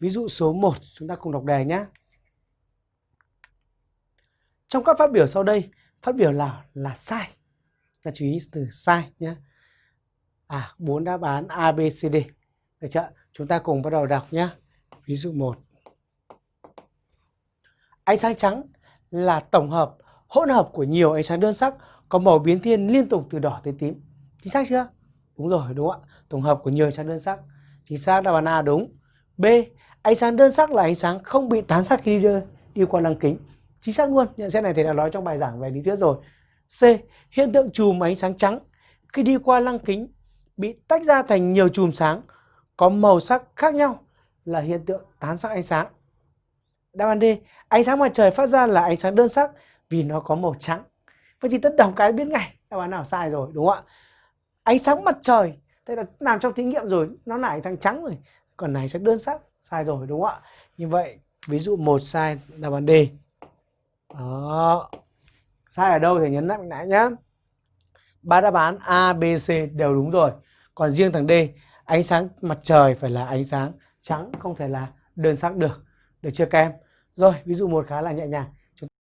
ví dụ số 1 chúng ta cùng đọc đề nhé. Trong các phát biểu sau đây, phát biểu nào là sai? Ta chú ý từ sai nhé. À, bốn đáp án A, B, C, D. Được chưa? Chúng ta cùng bắt đầu đọc nhé. Ví dụ 1. Ánh sáng trắng là tổng hợp, hỗn hợp của nhiều ánh sáng đơn sắc có màu biến thiên liên tục từ đỏ tới tím. Chính xác chưa? Đúng rồi, đúng ạ? Tổng hợp của nhiều ánh sáng đơn sắc. Chính xác đáp án A đúng. B. Ánh sáng đơn sắc là ánh sáng không bị tán sắc khi đi, đi qua lăng kính. Chính xác luôn, nhận xét này thầy đã nói trong bài giảng về lý thuyết rồi. C. Hiện tượng chùm ánh sáng trắng khi đi qua lăng kính bị tách ra thành nhiều chùm sáng có màu sắc khác nhau là hiện tượng tán sắc ánh sáng. Đáp án D, ánh sáng mặt trời phát ra là ánh sáng đơn sắc vì nó có màu trắng. Vậy thì tất đọc cái biết ngay đáp án nào sai rồi đúng không ạ? Ánh sáng mặt trời, thế là làm trong thí nghiệm rồi, nó là ánh sáng trắng rồi, còn này sẽ đơn sắc, sai rồi đúng không ạ? Như vậy, ví dụ một sai đáp án D. Đó. Sai ở đâu thì nhấn mạnh lại nhá Ba đáp án A, B, C đều đúng rồi. Còn riêng thằng D, ánh sáng mặt trời phải là ánh sáng trắng, không thể là đơn sắc được. Được chưa các em? Rồi, ví dụ một khá là nhẹ nhàng.